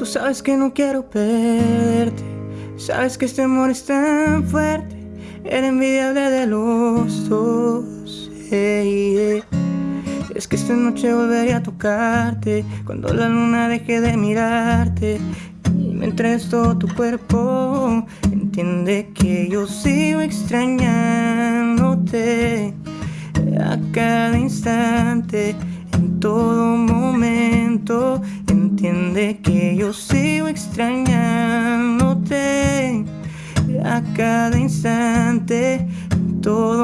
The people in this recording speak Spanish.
Tú sabes que no quiero perderte. Sabes que este amor es tan fuerte. Era envidiable de los dos. Es que esta noche volveré a tocarte. Cuando la luna deje de mirarte. Y me entregues todo tu cuerpo. Entiende que yo sigo extrañándote. A cada instante. En todo momento Que yo sigo extrañándote a cada instante, todo.